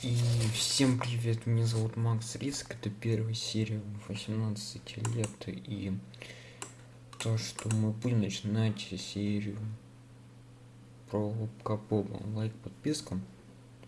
И всем привет, меня зовут Макс Риск, это первая серия 18 лет, и то, что мы будем начинать серию про Капоба. Лайк, подписка.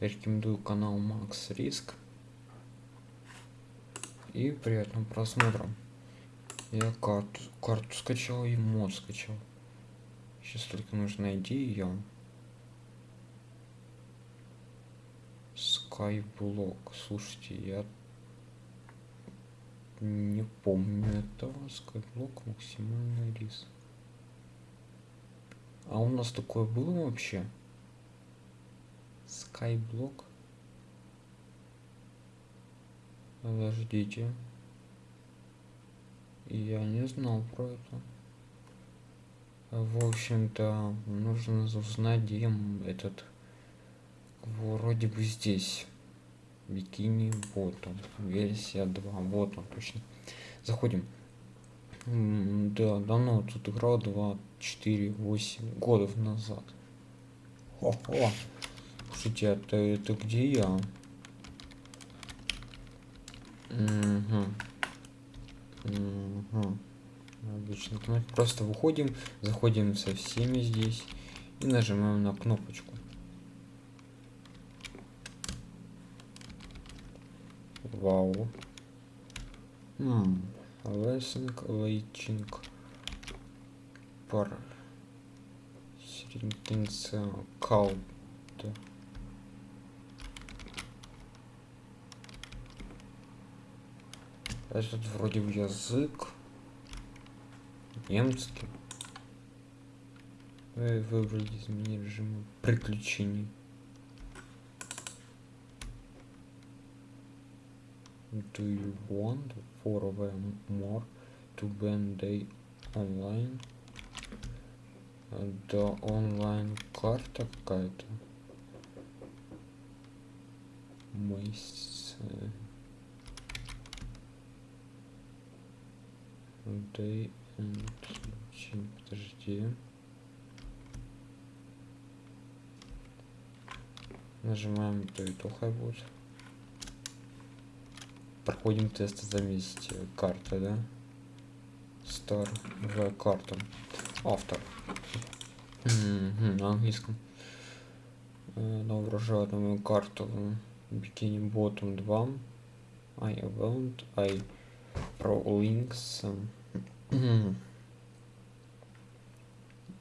Я рекомендую канал Макс Риск. И приятного просмотра. Я карту, карту скачал и мод скачал. Сейчас только нужно найти ее. Skyblock. Слушайте, я не помню этого. Skyblock максимальный риск. А у нас такое было вообще? Skyblock? Подождите. Я не знал про это. В общем-то, нужно узнать, где этот вроде бы здесь бикини ботом версия 2 вот он точно заходим да давно тут играл 2 4 8 годов назад о, -о. слушайте это это где я угу. Угу. обычно просто выходим заходим со всеми здесь и нажимаем на кнопочку Вау. Лессинг, лейчинг. Пар. Сирентенция. Каут. Этот вроде в язык. Немецкий. Вы выбрали изменение режима приключений. Do you want for them more to when they online? Да онлайн карта какая-то. Мыс day and подожди. Нажимаем то и то хай будет проходим тесты за карта да? Стар. В карту автор. На английском. Новоображаемую карту. Бикини ботом 2 i event i pro links.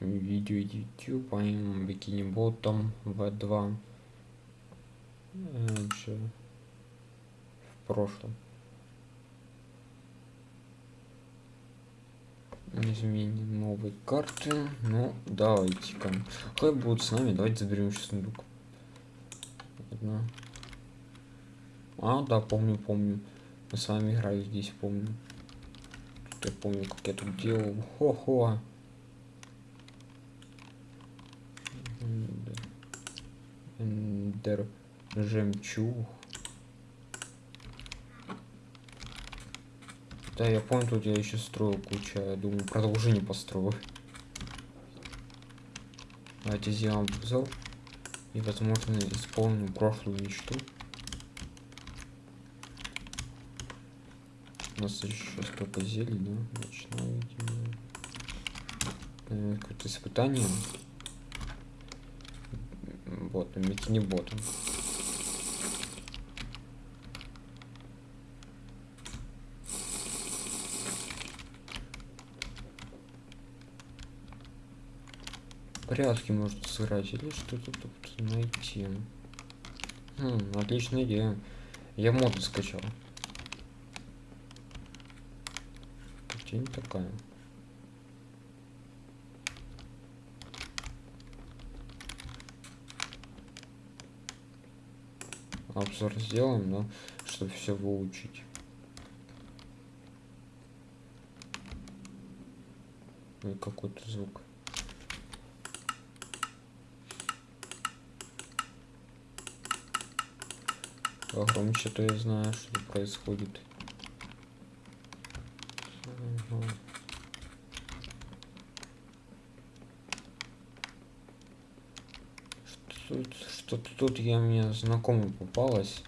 Видео youtube. I'm бикини ботом v2 прошлом. Изменение новой карты. Ну, давайте-ка. Хай будут с нами. Давайте заберем еще сундук. Одна. А, да, помню, помню. Мы с вами играли здесь, помню. Тут я помню, как я тут делал. Хо-хо. Эндер жемчуг. Да, я помню, тут я еще строил кучу. Я думаю, продолжение построю. Давайте сделаем обзор. И, возможно, исполним прошлую мечту. У нас еще столько зелий, да? Видимо. Какое-то испытание. Вот, бикини ботом. Порядке может сыграть или что-то тут найти. Хм, отличная идея. Я моду скачал. Тень такая. Обзор сделаем, но чтобы все выучить. Какой-то звук. Погромче, то я знаю, что происходит. Ага. Что Тут тут я мне знакомый попалась.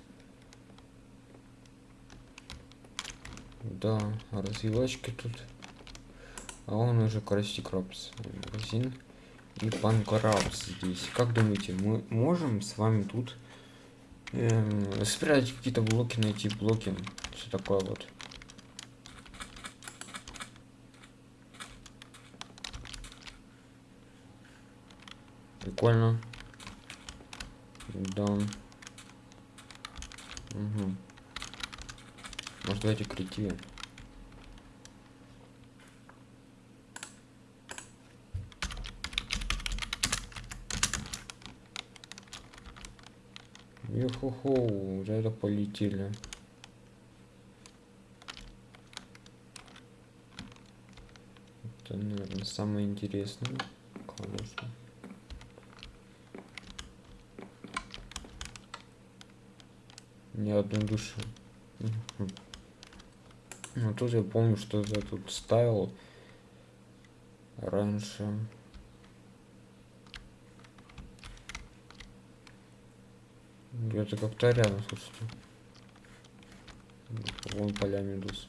Да, развивачки тут. А он уже Красти Крабс. Магазин. И Панкрабс здесь. Как думаете, мы можем с вами тут эм, спрятать какие-то блоки, найти блоки? Все такое вот. Прикольно. Да. Угу. Может давайте креативе. Уже это полетели. Это, наверное, самое интересное. Конечно. Ни одной души. Ну тут я помню, что я тут ставил раньше. Где-то как-то рядом, слушайте. Вон поля медуз.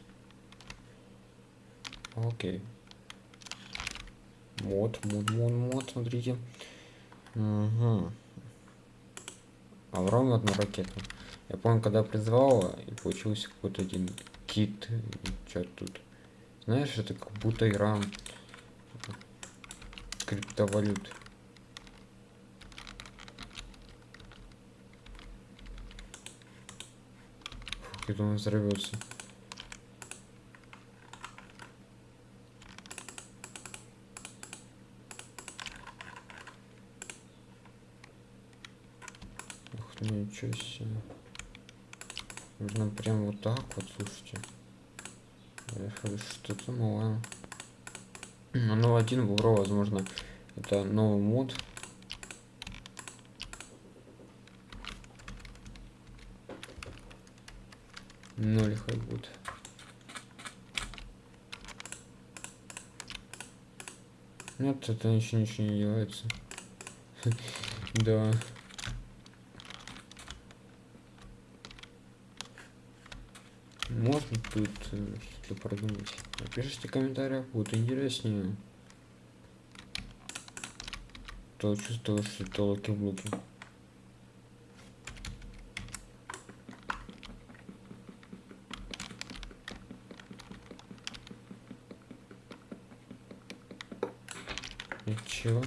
Окей. Мод, мод, мод, мод, смотрите. Угу. Авром одна ракета. Я помню, когда призвал, и получился какой-то один кит. Что тут? Знаешь, это как будто игра криптовалют. Я думаю, взорвется. Ух, ничего себе. Нужно прям вот так вот, слушайте. Что-то новое. Ну, один бобро, возможно, это новый мод. Ноль хай будет. Нет, это еще ничего не делается. Да. Можно тут э, что-то продумать. Напишите в комментариях, будет интереснее. То чувствую, что это локи-блоки. Ничего.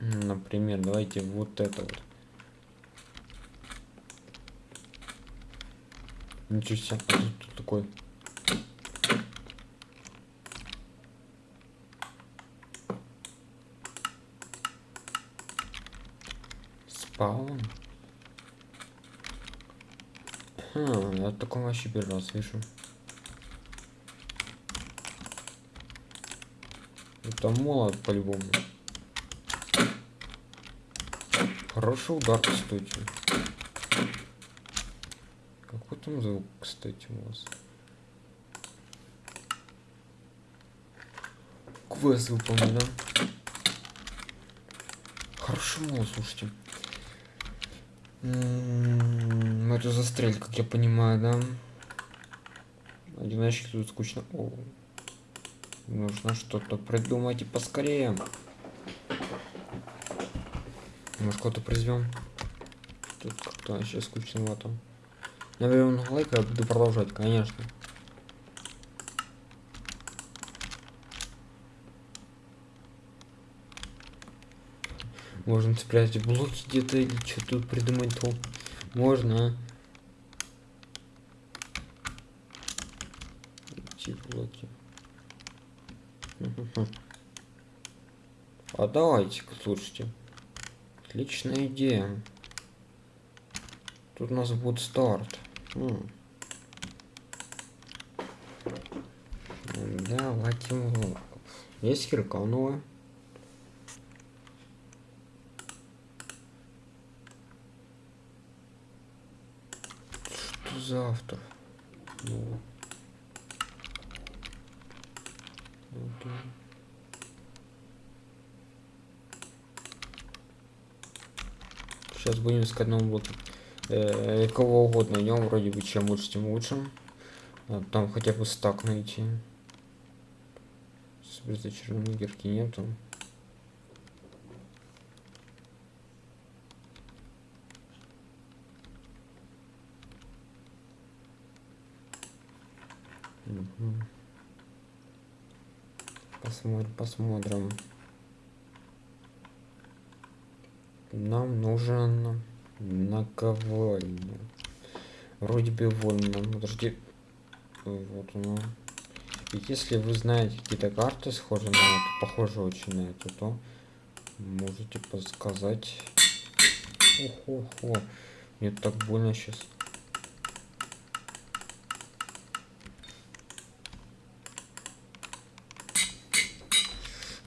Например, давайте вот это вот. Ничего себе, а тут такой. Спаун. Хм, я таком вообще первый раз вижу. Это молот по-любому. Хороший удар, кстати там звук, кстати, у вас? Квест выполнен, да? Хорошо, мол, слушайте. М-м-м, это застрель, как я понимаю, да? Одиночки тут скучно. О, нужно что-то придумать и поскорее. Может, кого-то произвем? Тут как-то вообще скучновато. Наверное, лайк я буду продолжать, конечно. Можно спрятать блоки где-то или что тут придумать то. Можно. Эти блоки. А давайте-ка, слушайте. Отличная идея. Тут у нас будет старт. Давайте его. Есть кирка новая. Что за автор? Ну. Сейчас будем искать новый блок. Э, кого угодно найдем, вроде бы чем лучше, тем лучше. А, там хотя бы стак найти. Безочарованной гирки нету. Посмотрим, посмотрим. Нам нужен наковальня. Вроде бы вольно. Подожди. Вот оно. И если вы знаете какие-то карты схожие на это, похожие очень на эту, то можете подсказать. Охо-хо. Мне так больно сейчас.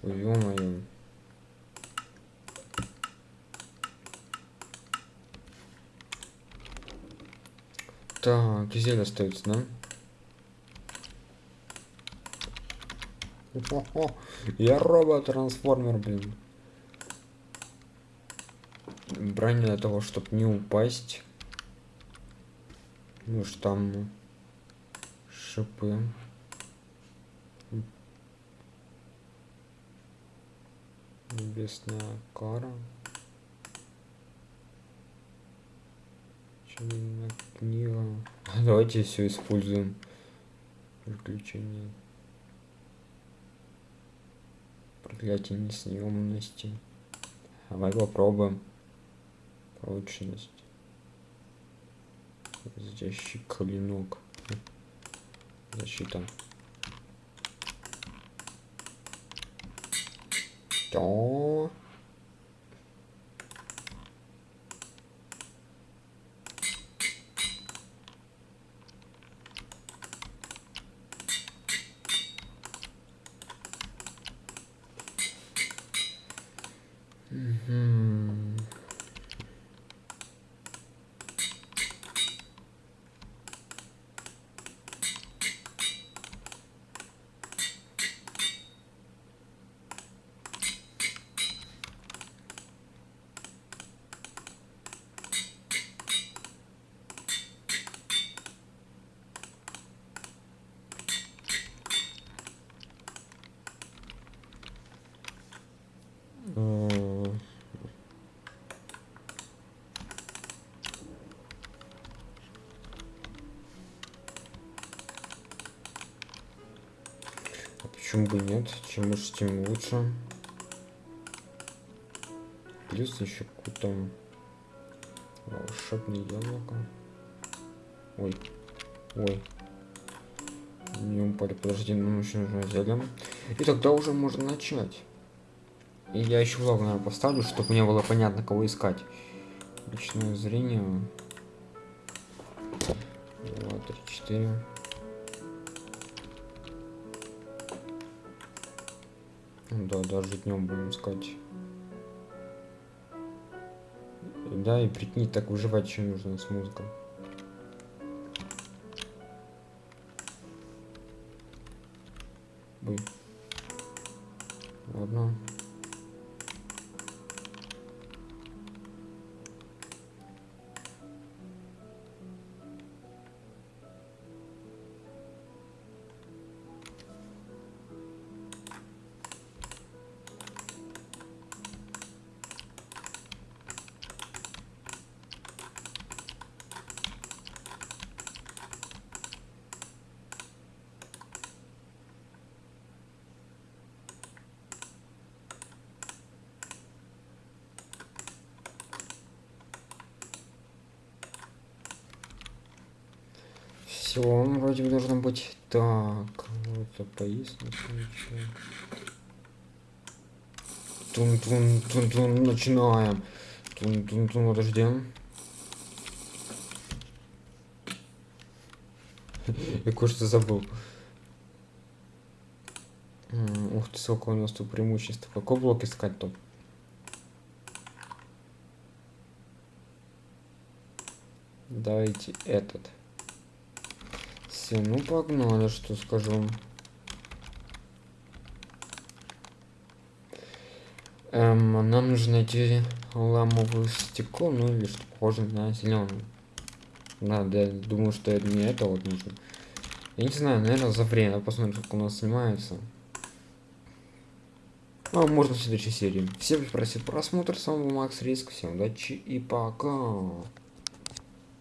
Ё-моё. Так, зель остается, да? Я робот-трансформер, блин. Броня для того, чтобы не упасть. Ну что там шипы. Небесная кара. Книга. Давайте все используем. Приключения. Проклятие несъемности. Давай попробуем. Прочность. Разящий клинок. Защита. Что? Почему бы нет? Чем лучше, тем лучше. Плюс еще какой-то волшебное яблоко. Ой, ой. Не упали, подожди, нам еще нужно зелье. И тогда уже можно начать. И я еще влог, наверное, поставлю, чтобы мне было понятно, кого искать. Личное зрение. Два, три, четыре. Да, даже днем будем искать. Да, и прикинь, так выживать еще нужно с музыкой. Все, вроде бы должно быть так. Вот это поесть ничего. Тун тун тун тун начинаем. Тун тун тун подождем. Я кое-что забыл. Ух ты, сколько у нас тут преимуществ. Какой блок искать топ? Давайте этот. Все, ну погнали, что скажу. Эм, нам нужно найти ламовое стекло, ну или что похоже на зеленый. Надо, я думаю, что это не это вот нужно. Я не знаю, наверное, за время. Посмотрим, как у нас снимается. Ну, а можно в следующей серии. Всем спасибо просмотр. С вами был Макс Риск. Всем удачи и пока.